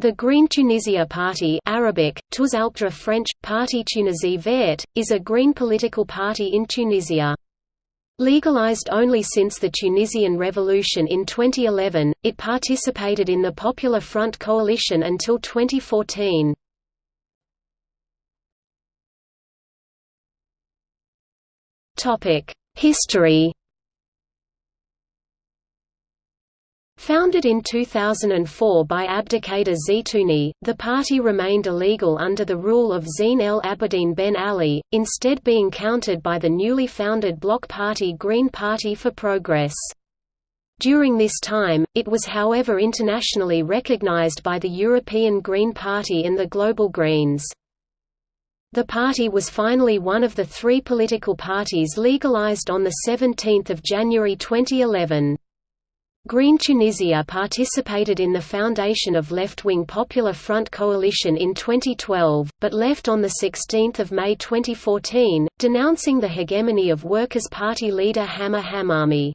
The Green Tunisia Party Arabic, French, Parti Tunisie Vert, is a green political party in Tunisia. Legalized only since the Tunisian Revolution in 2011, it participated in the Popular Front coalition until 2014. History Founded in 2004 by Abdelkader Zitouni, the party remained illegal under the rule of Zine El Abidine Ben Ali, instead being countered by the newly founded bloc party Green Party for Progress. During this time, it was however internationally recognized by the European Green Party and the Global Greens. The party was finally one of the three political parties legalized on 17 January 2011. Green Tunisia participated in the foundation of left-wing Popular Front coalition in 2012, but left on 16 May 2014, denouncing the hegemony of Workers' Party leader Hamma Hamami.